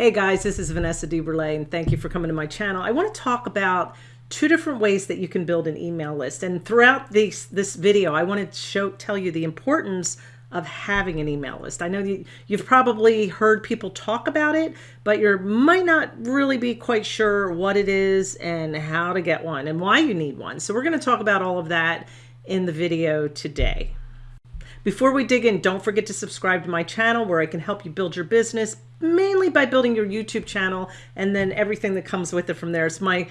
Hey guys, this is Vanessa DeBurle and thank you for coming to my channel. I want to talk about two different ways that you can build an email list. And throughout this, this video, I want to show, tell you the importance of having an email list. I know you, you've probably heard people talk about it, but you might not really be quite sure what it is and how to get one and why you need one. So we're going to talk about all of that in the video today. Before we dig in, don't forget to subscribe to my channel where I can help you build your business, mainly by building your YouTube channel and then everything that comes with it from there. It's my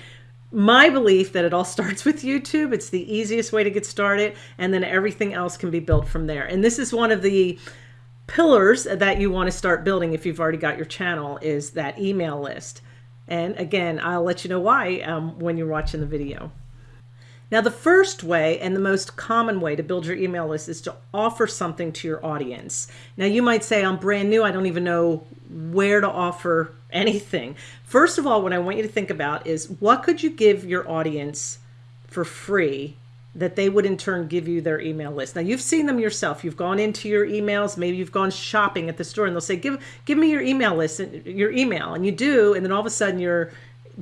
my belief that it all starts with YouTube. It's the easiest way to get started and then everything else can be built from there. And this is one of the pillars that you want to start building if you've already got your channel is that email list. And again, I'll let you know why um, when you're watching the video. Now, the first way and the most common way to build your email list is to offer something to your audience. Now, you might say, I'm brand new. I don't even know where to offer anything. First of all, what I want you to think about is what could you give your audience for free that they would in turn give you their email list. Now you've seen them yourself. You've gone into your emails. Maybe you've gone shopping at the store and they'll say, give, give me your email list, your email. And you do. And then all of a sudden you're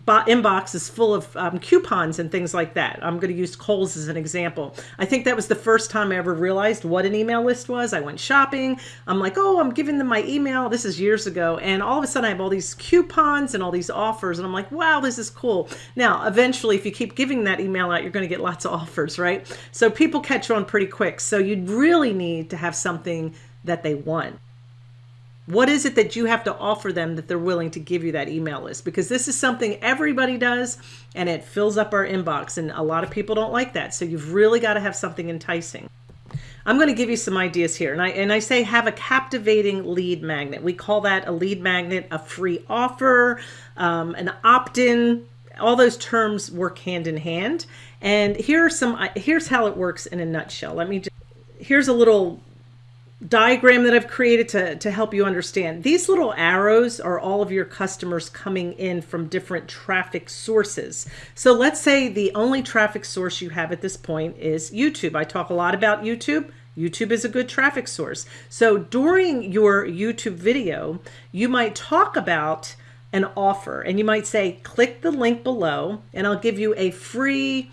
inbox is full of um, coupons and things like that. I'm going to use Kohl's as an example. I think that was the first time I ever realized what an email list was. I went shopping. I'm like, oh, I'm giving them my email. This is years ago. And all of a sudden I have all these coupons and all these offers. And I'm like, wow, this is cool. Now, eventually, if you keep giving that email out, you're going to get lots of offers, right? So people catch on pretty quick. So you really need to have something that they want. What is it that you have to offer them that they're willing to give you that email list? Because this is something everybody does and it fills up our inbox and a lot of people don't like that. So you've really got to have something enticing. I'm going to give you some ideas here. And I, and I say have a captivating lead magnet. We call that a lead magnet, a free offer, um, an opt-in, all those terms work hand in hand. And here are some, here's how it works in a nutshell. Let me just, here's a little diagram that I've created to, to help you understand. These little arrows are all of your customers coming in from different traffic sources. So let's say the only traffic source you have at this point is YouTube. I talk a lot about YouTube. YouTube is a good traffic source. So during your YouTube video, you might talk about an offer and you might say, click the link below and I'll give you a free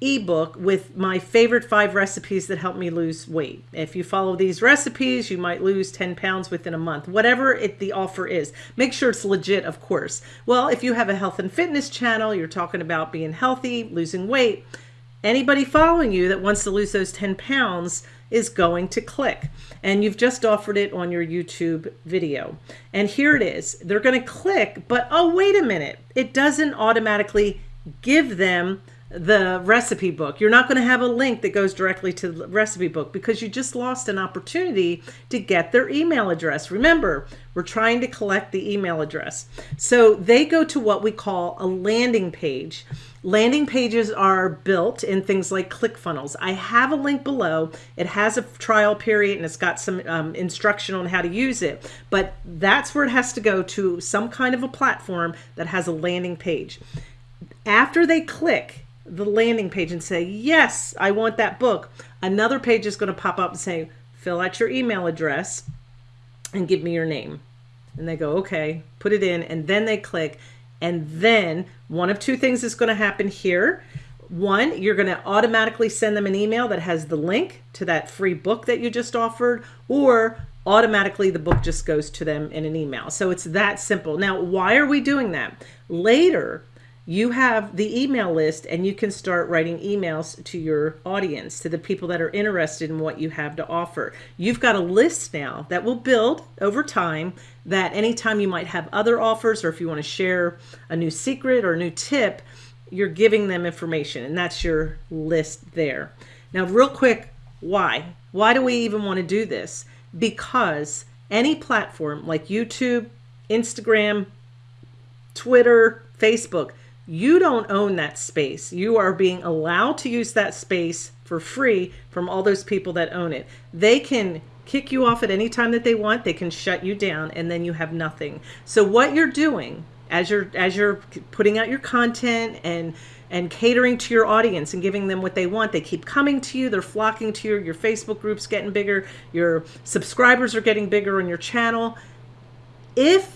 ebook with my favorite five recipes that help me lose weight. If you follow these recipes, you might lose 10 pounds within a month, whatever it, the offer is. Make sure it's legit, of course. Well, if you have a health and fitness channel, you're talking about being healthy, losing weight, anybody following you that wants to lose those 10 pounds is going to click and you've just offered it on your YouTube video and here it is they're going to click but oh wait a minute it doesn't automatically give them the recipe book. You're not going to have a link that goes directly to the recipe book because you just lost an opportunity to get their email address. Remember, we're trying to collect the email address. So they go to what we call a landing page. Landing pages are built in things like ClickFunnels. I have a link below. It has a trial period and it's got some um, instruction on how to use it. But that's where it has to go to some kind of a platform that has a landing page. After they click, the landing page and say, yes, I want that book, another page is going to pop up and say, fill out your email address and give me your name. And they go, okay, put it in. And then they click. And then one of two things is going to happen here. One, you're going to automatically send them an email that has the link to that free book that you just offered, or automatically the book just goes to them in an email. So it's that simple. Now, why are we doing that? Later, you have the email list and you can start writing emails to your audience, to the people that are interested in what you have to offer. You've got a list now that will build over time that anytime you might have other offers or if you want to share a new secret or a new tip, you're giving them information and that's your list there. Now, real quick, why? Why do we even want to do this? Because any platform like YouTube, Instagram, Twitter, Facebook, you don't own that space. You are being allowed to use that space for free from all those people that own it. They can kick you off at any time that they want. They can shut you down and then you have nothing. So what you're doing as you're as you're putting out your content and and catering to your audience and giving them what they want. They keep coming to you. They're flocking to you. Your Facebook group's getting bigger. Your subscribers are getting bigger on your channel. If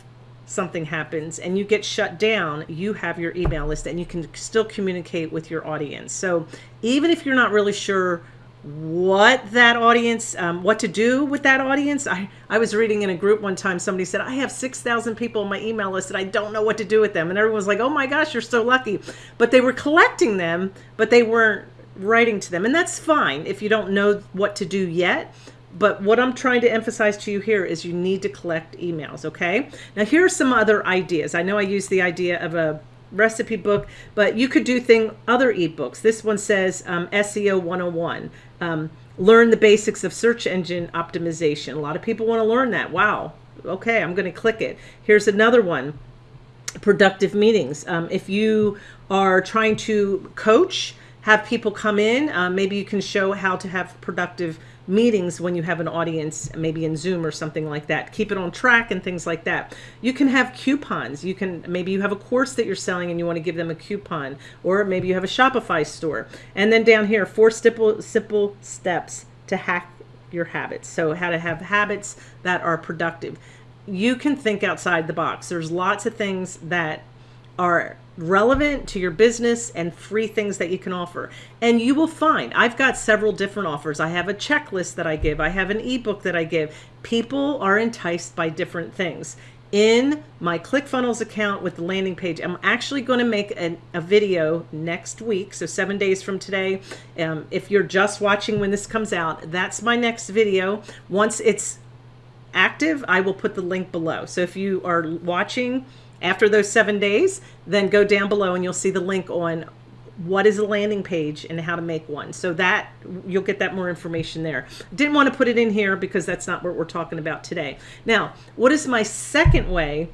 something happens and you get shut down, you have your email list and you can still communicate with your audience. So even if you're not really sure what that audience, um, what to do with that audience. I, I was reading in a group one time, somebody said, I have 6,000 people on my email list and I don't know what to do with them. And everyone was like, oh my gosh, you're so lucky. But they were collecting them, but they weren't writing to them. And that's fine if you don't know what to do yet. But what I'm trying to emphasize to you here is you need to collect emails, okay? Now, here are some other ideas. I know I used the idea of a recipe book, but you could do thing other ebooks. This one says um, SEO 101. Um, learn the basics of search engine optimization. A lot of people want to learn that. Wow. Okay, I'm going to click it. Here's another one. Productive meetings. Um, if you are trying to coach, have people come in, uh, maybe you can show how to have productive meetings when you have an audience, maybe in Zoom or something like that. Keep it on track and things like that. You can have coupons. You can, maybe you have a course that you're selling and you want to give them a coupon, or maybe you have a Shopify store. And then down here, four simple, simple steps to hack your habits. So how to have habits that are productive. You can think outside the box. There's lots of things that are relevant to your business and free things that you can offer. And you will find, I've got several different offers. I have a checklist that I give. I have an ebook that I give. People are enticed by different things. In my ClickFunnels account with the landing page, I'm actually going to make an, a video next week. So seven days from today. Um, if you're just watching when this comes out, that's my next video. Once it's active, I will put the link below. So if you are watching after those seven days, then go down below and you'll see the link on what is a landing page and how to make one. So that you'll get that more information there. Didn't want to put it in here because that's not what we're talking about today. Now, what is my second way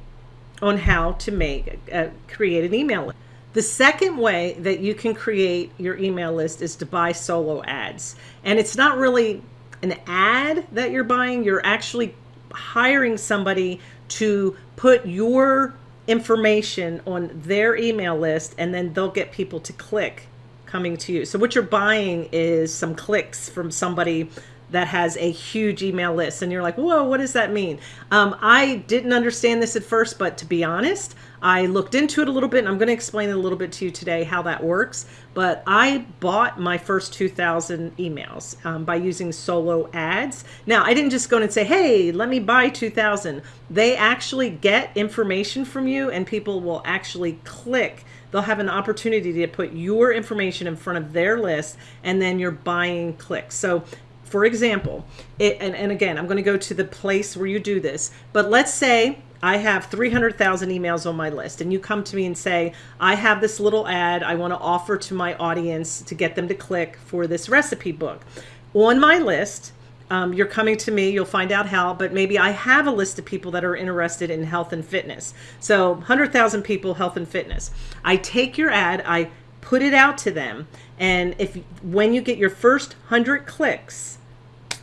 on how to make uh, create an email list? The second way that you can create your email list is to buy solo ads. And it's not really an ad that you're buying, you're actually hiring somebody to put your information on their email list and then they'll get people to click coming to you. So what you're buying is some clicks from somebody that has a huge email list and you're like whoa what does that mean? Um, i didn't understand this at first but to be honest i looked into it a little bit and i'm going to explain it a little bit to you today how that works but i bought my first 2000 emails um, by using solo ads. Now i didn't just go in and say hey let me buy 2000 they actually get information from you and people will actually click. They'll have an opportunity to put your information in front of their list and then you're buying clicks. So for example, it, and, and again, I'm going to go to the place where you do this, but let's say I have 300,000 emails on my list and you come to me and say, I have this little ad I want to offer to my audience to get them to click for this recipe book. On my list, um, you're coming to me, you'll find out how, but maybe I have a list of people that are interested in health and fitness. So 100,000 people, health and fitness. I take your ad, I put it out to them. And if when you get your first 100 clicks,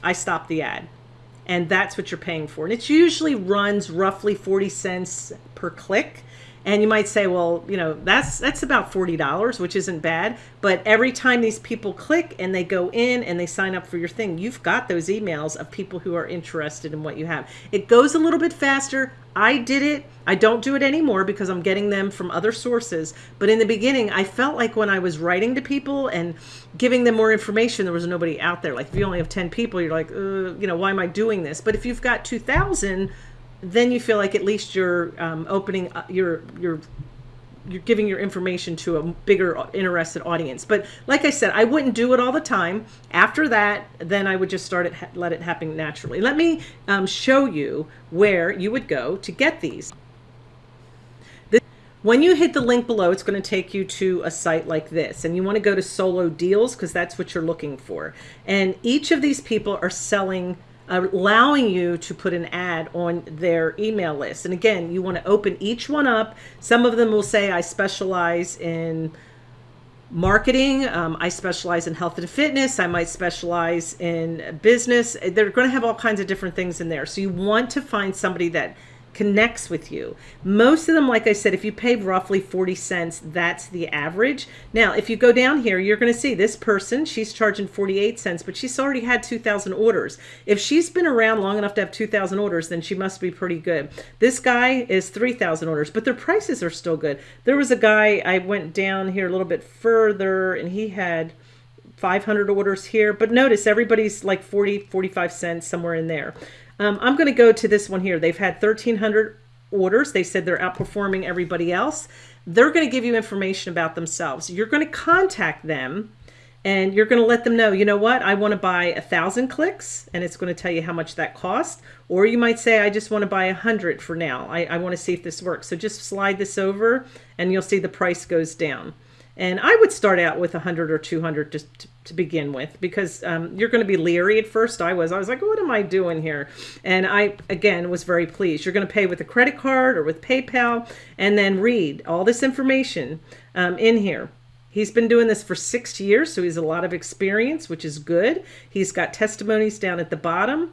I stop the ad. And that's what you're paying for. And it usually runs roughly 40 cents per click. And you might say, well, you know, that's that's about $40, which isn't bad. But every time these people click and they go in and they sign up for your thing, you've got those emails of people who are interested in what you have. It goes a little bit faster. I did it. I don't do it anymore because I'm getting them from other sources. But in the beginning, I felt like when I was writing to people and giving them more information, there was nobody out there. Like if you only have 10 people, you're like, uh, you know, why am I doing this? But if you've got 2,000, then you feel like at least you're um, opening uh, your your you're giving your information to a bigger interested audience. But like I said, I wouldn't do it all the time. After that, then I would just start it, let it happen naturally. Let me um, show you where you would go to get these. This, when you hit the link below, it's going to take you to a site like this. And you want to go to solo deals because that's what you're looking for. And each of these people are selling allowing you to put an ad on their email list. And again, you want to open each one up. Some of them will say, I specialize in marketing. Um, I specialize in health and fitness. I might specialize in business. They're going to have all kinds of different things in there. So you want to find somebody that connects with you. Most of them, like I said, if you pay roughly 40 cents, that's the average. Now, if you go down here, you're going to see this person, she's charging 48 cents, but she's already had 2,000 orders. If she's been around long enough to have 2,000 orders, then she must be pretty good. This guy is 3,000 orders, but their prices are still good. There was a guy, I went down here a little bit further, and he had 500 orders here, but notice everybody's like 40, 45 cents, somewhere in there. Um, I'm going to go to this one here. They've had 1,300 orders. They said they're outperforming everybody else. They're going to give you information about themselves. You're going to contact them and you're going to let them know, you know what, I want to buy a thousand clicks and it's going to tell you how much that cost. Or you might say, I just want to buy a hundred for now. I, I want to see if this works. So just slide this over and you'll see the price goes down. And I would start out with 100 or 200 just to, to begin with because um, you're going to be leery at first. I was. I was like, what am I doing here? And I, again, was very pleased. You're going to pay with a credit card or with PayPal and then read all this information um, in here. He's been doing this for six years, so he's a lot of experience, which is good. He's got testimonies down at the bottom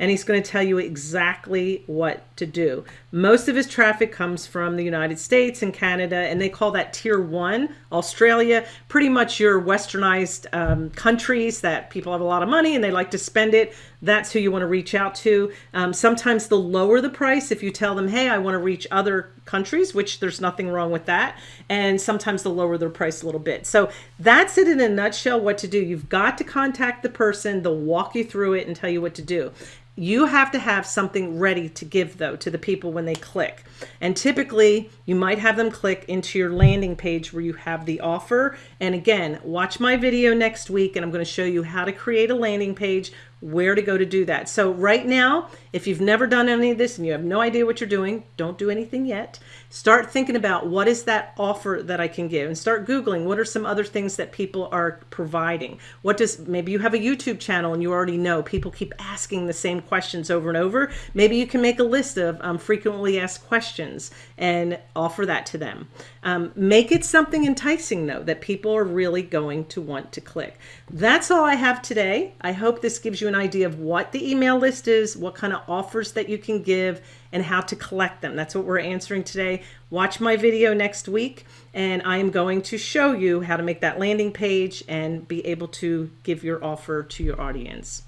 and he's going to tell you exactly what to do. Most of his traffic comes from the United States and Canada, and they call that tier one, Australia, pretty much your westernized um, countries that people have a lot of money and they like to spend it. That's who you want to reach out to. Um, sometimes they'll lower the price if you tell them, hey, I want to reach other countries, which there's nothing wrong with that. And sometimes they'll lower their price a little bit. So that's it in a nutshell what to do. You've got to contact the person, they'll walk you through it and tell you what to do. You have to have something ready to give though to the people when they click. And typically you might have them click into your landing page where you have the offer. And again, watch my video next week and I'm going to show you how to create a landing page where to go to do that. So right now, if you've never done any of this and you have no idea what you're doing, don't do anything yet. Start thinking about what is that offer that I can give and start Googling what are some other things that people are providing. What does, maybe you have a YouTube channel and you already know people keep asking the same questions over and over. Maybe you can make a list of um, frequently asked questions and offer that to them. Um, make it something enticing though that people are really going to want to click. That's all I have today. I hope this gives you an idea of what the email list is, what kind of offers that you can give, and how to collect them. That's what we're answering today. Watch my video next week, and I am going to show you how to make that landing page and be able to give your offer to your audience.